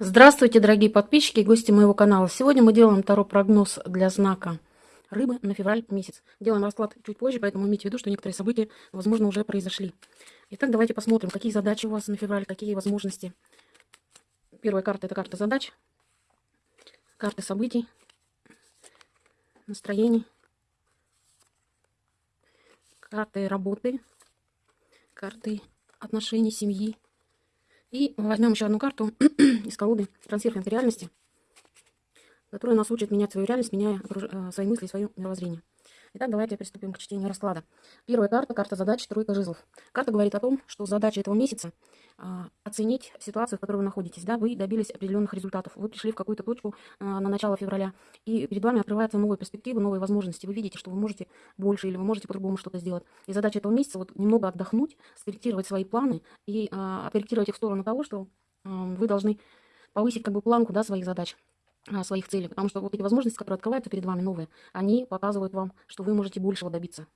Здравствуйте, дорогие подписчики и гости моего канала. Сегодня мы делаем второй прогноз для знака рыбы на февраль месяц. Делаем расклад чуть позже, поэтому имейте в виду, что некоторые события, возможно, уже произошли. Итак, давайте посмотрим, какие задачи у вас на февраль, какие возможности. Первая карта – это карта задач, карты событий, настроений, карты работы, карты отношений, семьи, и возьмем еще одну карту из колоды трансферной реальности, которая нас учит менять свою реальность, меняя э, свои мысли и свое мировоззрение. Итак, давайте приступим к чтению расклада. Первая карта, карта задач, тройка жезлов. Карта говорит о том, что задача этого месяца а, оценить ситуацию, в которой вы находитесь. Да, вы добились определенных результатов, вы пришли в какую-то точку а, на начало февраля, и перед вами открываются новые перспективы, новые возможности. Вы видите, что вы можете больше или вы можете по-другому что-то сделать. И задача этого месяца вот немного отдохнуть, скорректировать свои планы и а, откорректировать их в сторону того, что вы должны повысить как бы планку да, своих задач. А, своих целей, потому что вот эти возможности, которые открываются перед вами новые, они показывают вам, что вы можете большего добиться.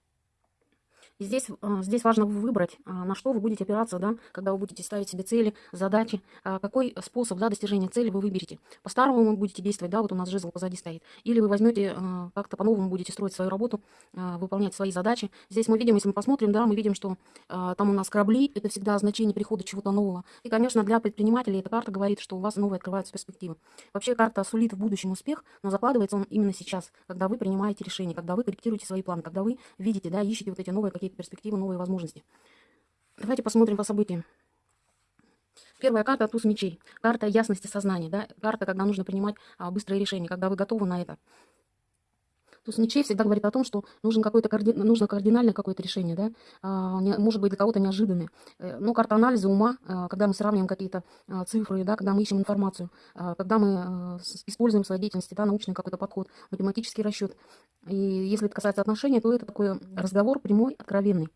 И здесь, а, здесь важно выбрать, а, на что вы будете опираться, да, когда вы будете ставить себе цели, задачи, а, какой способ да, достижения цели вы выберете. По-старому вы будете действовать, да, вот у нас жезл позади стоит, или вы возьмете как-то по-новому будете строить свою работу, выполнять свои задачи. Здесь мы видим, если мы посмотрим, да, мы видим, что там у нас корабли, это всегда значение прихода чего-то нового. И, конечно, для предпринимателей эта карта говорит, что у вас новые открываются перспективы. Вообще карта сулит в будущем успех, но закладывается он именно сейчас, когда вы принимаете решения, когда вы корректируете свои планы, когда вы видите, да, ищете вот эти новые какие какие-то перспективы, новые возможности. Давайте посмотрим по событиям. Первая карта – туз мечей. Карта ясности сознания. Да? Карта, когда нужно принимать а, быстрые решения, когда вы готовы на это. Туз мечей всегда говорит о том, что нужен какое-то карди... нужно кардинальное какое-то решение, да? а, не, может быть для кого-то неожиданное. Э, но карта анализа ума, а, когда мы сравниваем какие-то а, цифры, да, когда мы ищем информацию, а, когда мы используем в своей деятельности да, научный какой-то подход, математический расчет. И если это касается отношений, то это такой разговор прямой, откровенный.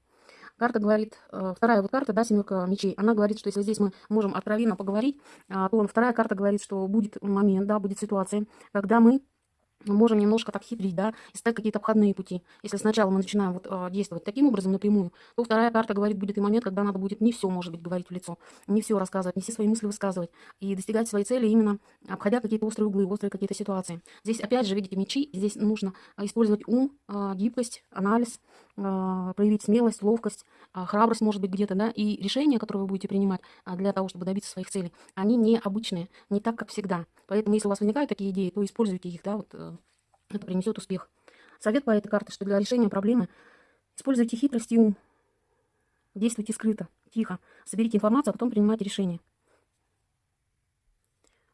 Карта говорит, вторая вот карта, да, семерка мечей, она говорит, что если здесь мы можем откровенно поговорить, то вторая карта говорит, что будет момент, да, будет ситуация, когда мы мы можем немножко так хитрить, да, искать какие-то обходные пути. Если сначала мы начинаем вот, э, действовать таким образом напрямую, то вторая карта говорит, будет и момент, когда надо будет не все, может быть, говорить в лицо, не все рассказывать, не все свои мысли высказывать и достигать своей цели именно обходя какие-то острые углы, острые какие-то ситуации. Здесь, опять же, видите, мечи, здесь нужно использовать ум, э, гибкость, анализ, проявить смелость, ловкость, э, храбрость, может быть, где-то, да, и решения, которые вы будете принимать э, для того, чтобы добиться своих целей, они необычные, не так, как всегда. Поэтому, если у вас возникают такие идеи, то используйте их, да, вот э, это принесет успех. Совет по этой карте, что для решения проблемы используйте хитрость и ум. Действуйте скрыто, тихо. Соберите информацию, а потом принимайте решение.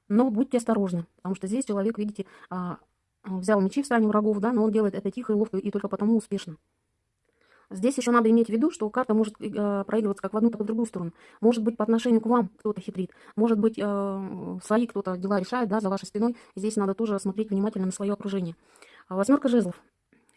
Но будьте осторожны, потому что здесь человек, видите, а, взял мечи в стане врагов, да, но он делает это тихо и ловко, и только потому успешно. Здесь еще надо иметь в виду, что карта может э, проигрываться как в одну, так и в другую сторону. Может быть, по отношению к вам кто-то хитрит. Может быть, э, свои кто-то дела решает, да, за вашей спиной. Здесь надо тоже смотреть внимательно на свое окружение. Восьмерка жезлов.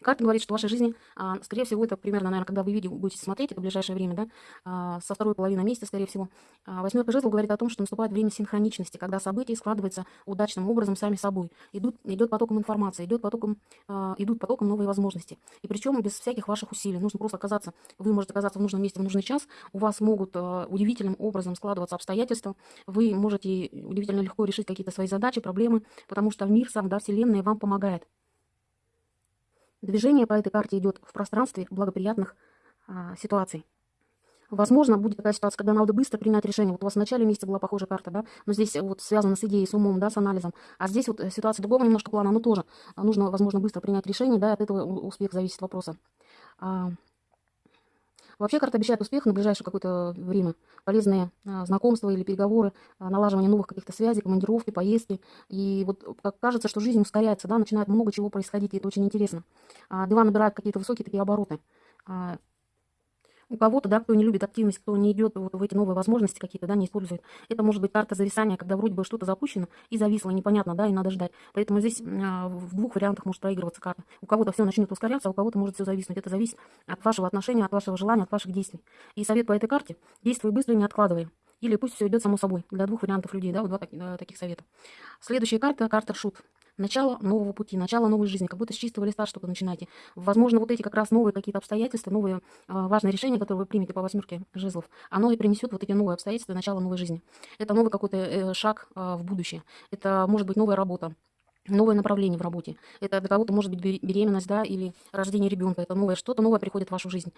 Карта говорит, что в вашей жизни, а, скорее всего, это примерно, наверное, когда вы видео будете смотреть, это в ближайшее время, да, а, со второй половины месяца, скорее всего. А, восьмерка жезлов говорит о том, что наступает время синхроничности, когда события складываются удачным образом сами собой. Идут, идет потоком информации, идет потоком, идут потоком новые возможности. И причем без всяких ваших усилий. Нужно просто оказаться, вы можете оказаться в нужном месте в нужный час, у вас могут удивительным образом складываться обстоятельства, вы можете удивительно легко решить какие-то свои задачи, проблемы, потому что мир сам, да, Вселенная вам помогает. Движение по этой карте идет в пространстве благоприятных а, ситуаций. Возможно, будет такая ситуация, когда надо быстро принять решение. Вот у вас в начале месяца была похожая карта, да, но здесь вот связано с идеей, с умом, да, с анализом. А здесь вот ситуация другого немножко плана, но тоже нужно, возможно, быстро принять решение, да, от этого успех зависит вопроса. Вообще карта обещает успех на ближайшее какое-то время. Полезные а, знакомства или переговоры, а, налаживание новых каких-то связей, командировки, поездки. И вот как кажется, что жизнь ускоряется, да, начинает много чего происходить, и это очень интересно. А, дела набирают какие-то высокие такие обороты. А, у кого-то, да, кто не любит активность, кто не идет вот в эти новые возможности какие-то, да, не использует. Это может быть карта зависания, когда вроде бы что-то запущено и зависло, непонятно, да, и надо ждать. Поэтому здесь а, в двух вариантах может проигрываться карта. У кого-то все начнет ускоряться, а у кого-то может все зависнуть. Это зависит от вашего отношения, от вашего желания, от ваших действий. И совет по этой карте – действуй быстро, не откладывай. Или пусть все идет само собой. Для двух вариантов людей, да, вот два э, таких совета. Следующая карта – карта шут. Начало нового пути, начало новой жизни, как будто с чистого листа что-то начинаете. Возможно, вот эти как раз новые какие-то обстоятельства, новые э, важные решения, которые вы примете по восьмерке жезлов, оно и принесет вот эти новые обстоятельства, начало новой жизни. Это новый какой-то э, шаг э, в будущее. Это может быть новая работа, новое направление в работе. Это для кого-то может быть беременность, да, или рождение ребенка. Это новое, что-то новое приходит в вашу жизнь.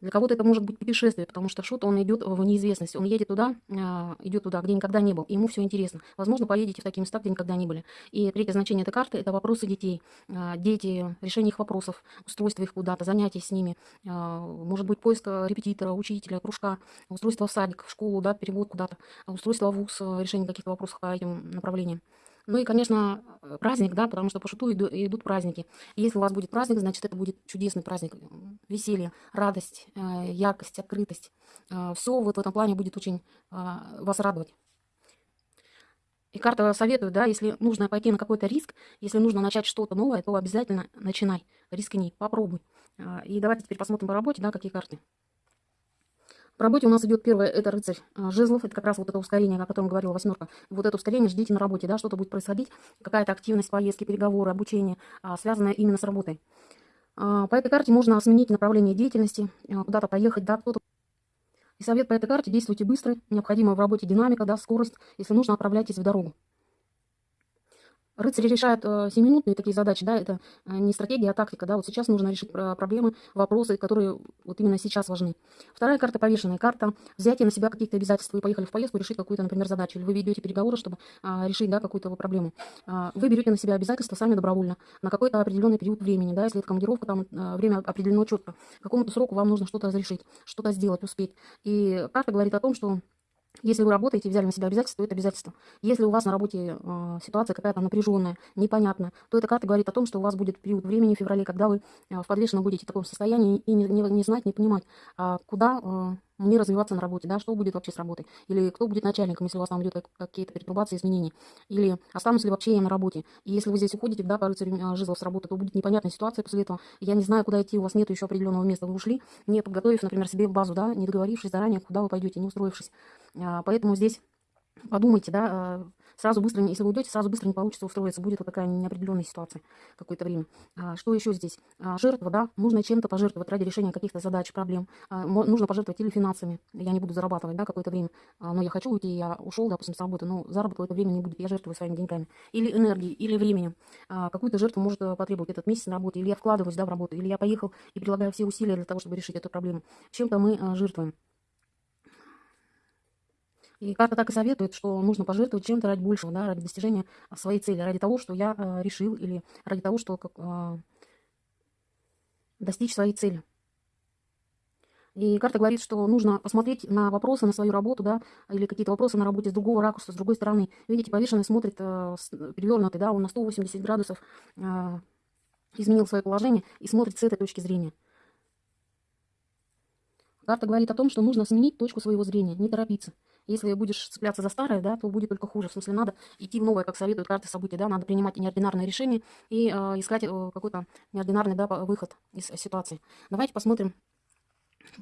Для кого-то это может быть путешествие, потому что шут, он идет в неизвестность. Он едет туда, а, идет туда, где никогда не был. Ему все интересно. Возможно, поедете в такие места, где никогда не были. И третье значение этой карты – это вопросы детей. А, дети, решение их вопросов, устройство их куда-то, занятия с ними. А, может быть, поиск репетитора, учителя, кружка, устройство в садик, в школу, да, перевод куда-то, устройство в ВУЗ, решение каких-то вопросов по этим направлениям. Ну и, конечно, э, праздник, да, потому что по шуту идут праздники. если у вас будет праздник, значит, это будет чудесный праздник. Веселье, радость, э, яркость, открытость. Э, Все вот в этом плане будет очень вас радовать. И карта советует, да, если нужно пойти на какой-то риск, если нужно начать что-то новое, то обязательно начинай, рискни, попробуй. И давайте теперь посмотрим по работе, да, какие карты. В работе у нас идет первое, это рыцарь а, жезлов, это как раз вот это ускорение, о котором говорила восьмерка. Вот это ускорение ждите на работе, да, что-то будет происходить, какая-то активность, поездки, переговоры, обучение, а, связанная именно с работой. А, по этой карте можно сменить направление деятельности, куда-то поехать, да, кто-то и совет по этой карте – действуйте быстро, необходима в работе динамика, да, скорость. Если нужно, отправляйтесь в дорогу. Рыцари решают э, 7-минутные такие задачи, да, это э, не стратегия, а тактика, да, вот сейчас нужно решить проблемы, вопросы, которые вот именно сейчас важны. Вторая карта повешенная, карта взятия на себя каких-то обязательств, вы поехали в поездку решить какую-то, например, задачу, или вы ведете переговоры, чтобы э, решить, да, какую-то проблему. Э, вы берете на себя обязательства сами добровольно, на какой-то определенный период времени, да, если это командировка, там э, время определено четко, какому-то сроку вам нужно что-то разрешить, что-то сделать, успеть. И карта говорит о том, что если вы работаете, взяли на себя обязательства, то это обязательство. Если у вас на работе э, ситуация какая-то напряженная, непонятная, то эта карта говорит о том, что у вас будет период времени в феврале, когда вы э, в подвешенном будете в таком состоянии и не, не, не знать, не понимать, э, куда э, мне развиваться на работе, да, что будет вообще с работой, или кто будет начальником, если у вас там идет какие-то перетрубации, изменения, или останусь ли вообще я на работе. И если вы здесь уходите, да, рыцарю э, жезлов с работы, то будет непонятная ситуация после этого. Я не знаю, куда идти, у вас нет еще определенного места, вы ушли, не подготовив, например, себе базу, да, не договорившись заранее, куда вы пойдете, не устроившись. А, поэтому здесь подумайте, да, а, сразу быстро, если вы уйдете, сразу быстро не получится устроиться, будет вот такая неопределенная ситуация какое-то время. А, что еще здесь? А, жертва, да, нужно чем-то пожертвовать ради решения каких-то задач, проблем. Нужно пожертвовать или финансами, я не буду зарабатывать, да, какое-то время, но я хочу уйти, я ушел, допустим, с работы, но заработка это время не будет, я жертвую своими деньгами. Или энергией, или временем. Какую-то жертву может э, потребовать этот месяц на работе, или я вкладываюсь, да, в работу, или я поехал и прилагаю все усилия для того, чтобы решить эту проблему. Чем-то мы а, жертвуем. И карта так и советует, что нужно пожертвовать чем-то ради большего, да, ради достижения своей цели, ради того, что я э, решил, или ради того, что как, э, достичь своей цели. И карта говорит, что нужно посмотреть на вопросы, на свою работу, да, или какие-то вопросы на работе с другого ракурса, с другой стороны. Видите, повешенный смотрит э, перевернутый, да, он на 180 градусов э, изменил свое положение и смотрит с этой точки зрения. Карта говорит о том, что нужно сменить точку своего зрения, не торопиться. Если будешь цепляться за старое, да, то будет только хуже. В смысле, надо идти в новое, как советуют карты событий, да, надо принимать неординарные решения и э, искать э, какой-то неординарный да, выход из ситуации. Давайте посмотрим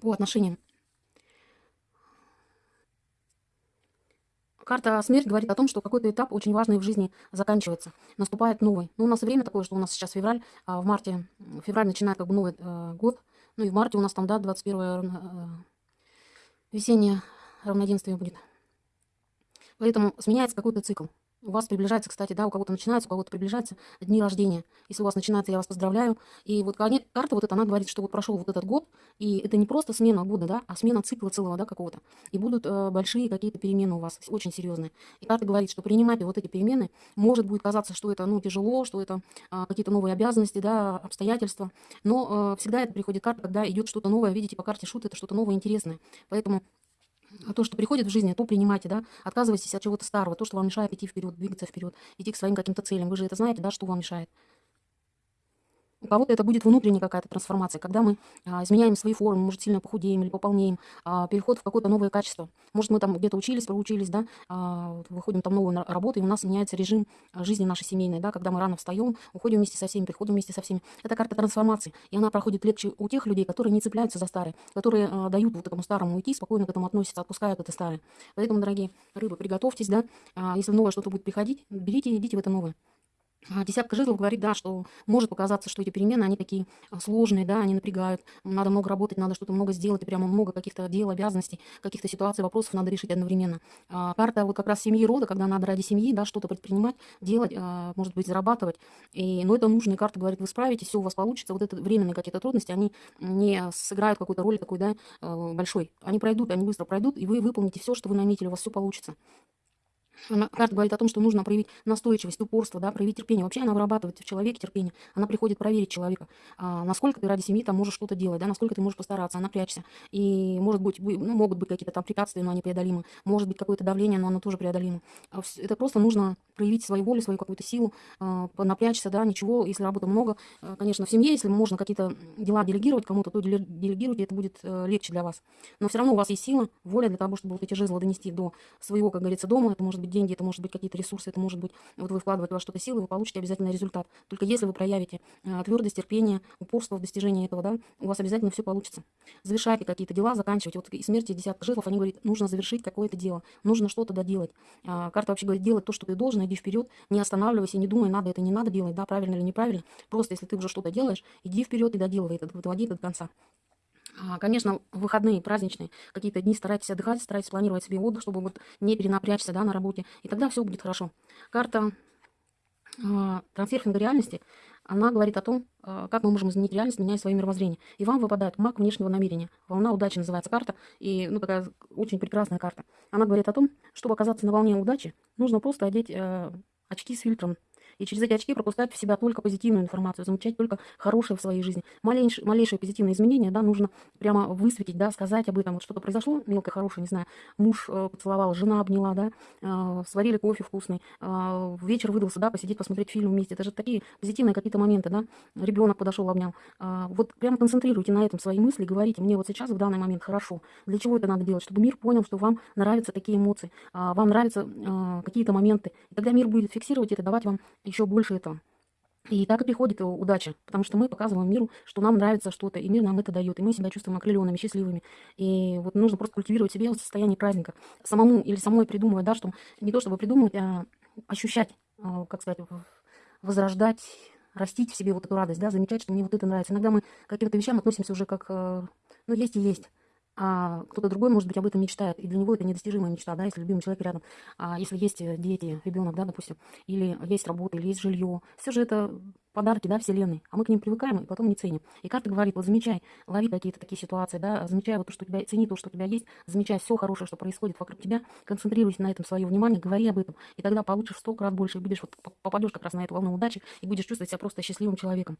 по отношениям. Карта смерть говорит о том, что какой-то этап очень важный в жизни заканчивается. Наступает новый. Ну, у нас время такое, что у нас сейчас февраль, а в марте, февраль начинает как бы новый э, год. Ну и в марте у нас там, да, 21 э, весеннее равноденствие будет. Поэтому сменяется какой-то цикл. У вас приближается, кстати, да, у кого-то начинается, у кого-то приближается дни рождения. Если у вас начинается, я вас поздравляю. И вот карта вот эта, она говорит, что вот прошел вот этот год, и это не просто смена года, да, а смена цикла целого, да, какого-то. И будут э, большие какие-то перемены у вас, очень серьезные. И карта говорит, что принимать вот эти перемены, может будет казаться, что это, ну, тяжело, что это э, какие-то новые обязанности, да, обстоятельства. Но э, всегда это приходит карта, когда идет что-то новое, видите, по карте шут, это что-то новое, интересное. Поэтому то, что приходит в жизни, то принимайте, да, отказывайтесь от чего-то старого, то, что вам мешает идти вперед, двигаться вперед, идти к своим каким-то целям. Вы же это знаете, да, что вам мешает. У кого-то это будет внутренняя какая-то трансформация, когда мы а, изменяем свои формы, может, сильно похудеем или пополнеем, а, переход в какое-то новое качество. Может, мы там где-то учились, проучились, да, а, выходим там новую работу, и у нас меняется режим а, жизни нашей семейной, да, когда мы рано встаем, уходим вместе со всеми, приходим вместе со всеми. Это карта трансформации, и она проходит легче у тех людей, которые не цепляются за старое, которые а, дают вот этому старому уйти, спокойно к этому относятся, отпускают это старое. Поэтому, дорогие рыбы, приготовьтесь, да, а, если новое что-то будет приходить, берите и идите в это новое. А, десятка жезлов говорит, да, что может показаться, что эти перемены, они такие а, сложные, да, они напрягают, надо много работать, надо что-то много сделать, и прямо много каких-то дел, обязанностей, каких-то ситуаций, вопросов надо решить одновременно. А, карта вот как раз семьи рода, когда надо ради семьи, да, что-то предпринимать, делать, а, может быть, зарабатывать, и, но это нужно, и карта говорит, вы справитесь, все у вас получится, вот это временные какие-то трудности, они не сыграют какую-то роль такой, да, а, большой, они пройдут, они быстро пройдут, и вы выполните все, что вы наметили, у вас все получится. Она, карта говорит о том, что нужно проявить настойчивость, упорство, да, проявить терпение. Вообще она вырабатывает в человеке терпение. Она приходит проверить человека, а, насколько ты ради семьи там можешь что-то делать, да, насколько ты можешь постараться, напрячься. И может быть, ну, могут быть какие-то там препятствия, но они преодолимы. Может быть какое-то давление, но оно тоже преодолимо. А это просто нужно проявить свою волю, свою какую-то силу, а, напрячься, да, ничего, если работы много. А, конечно, в семье, если можно какие-то дела делегировать кому-то, то делегируйте, это будет э, легче для вас. Но все равно у вас есть сила, воля для того, чтобы вот эти жезлы донести до своего, как говорится, дома. Это может быть деньги, это может быть какие-то ресурсы, это может быть, вот вы вкладываете во что-то силы, вы получите обязательно результат. Только если вы проявите э, твердость, терпение, упорство в достижении этого, да, у вас обязательно все получится. Завершайте какие-то дела, заканчивайте. Вот и смерти десятка жезлов, они говорят, нужно завершить какое-то дело, нужно что-то доделать. А, карта вообще говорит, делать то, что ты должен, иди вперед, не останавливайся, не думай, надо это, не надо делать, да, правильно или неправильно. Просто если ты уже что-то делаешь, иди вперед и доделывай это, доводи это до конца. А, конечно, выходные, праздничные, какие-то дни старайтесь отдыхать, старайтесь планировать себе отдых, чтобы вот не перенапрячься да, на работе. И тогда все будет хорошо. Карта э, трансерфинга реальности, она говорит о том, э, как мы можем изменить реальность, меняя свое мировоззрение. И вам выпадает маг внешнего намерения. Волна удачи называется карта. И ну, такая очень прекрасная карта. Она говорит о том, чтобы оказаться на волне удачи, нужно просто одеть э, очки с фильтром и через эти очки пропускать в себя только позитивную информацию, замечать только хорошее в своей жизни. Малейшее, малейшее позитивное изменение, да, нужно прямо высветить, да, сказать об этом. Вот что-то произошло, мелкое, хорошее, не знаю, муж э, поцеловал, жена обняла, да, э, сварили кофе вкусный, э, вечер выдался, да, посидеть, посмотреть фильм вместе. Это же такие позитивные какие-то моменты, да. Ребенок подошел, обнял. Э, вот прямо концентрируйте на этом свои мысли, говорите, мне вот сейчас в данный момент хорошо. Для чего это надо делать? Чтобы мир понял, что вам нравятся такие эмоции, э, вам нравятся э, какие-то моменты. И тогда мир будет фиксировать это, давать вам еще больше этого. И так и приходит удача, потому что мы показываем миру, что нам нравится что-то, и мир нам это дает, и мы себя чувствуем окрыленными, счастливыми. И вот нужно просто культивировать себе состояние праздника. Самому или самой придумывать, да, что не то чтобы придумывать, а ощущать, а, как сказать, возрождать, растить в себе вот эту радость, да, замечать, что мне вот это нравится. Иногда мы к каким-то вещам относимся уже как, э, ну, есть и есть а кто-то другой, может быть, об этом мечтает, и для него это недостижимая мечта, да, если любимый человек рядом, а если есть э, дети, ребенок, да, допустим, или есть работа, или есть жилье, все же это подарки, да, вселенной, а мы к ним привыкаем и потом не ценим. И карта говорит, вот замечай, лови какие-то такие ситуации, да, замечай вот то, что у тебя, цени то, что у тебя есть, замечай все хорошее, что происходит вокруг тебя, концентрируйся на этом свое внимание, говори об этом, и тогда получишь сто крат больше, будешь, вот, попадешь как раз на эту волну удачи, и будешь чувствовать себя просто счастливым человеком.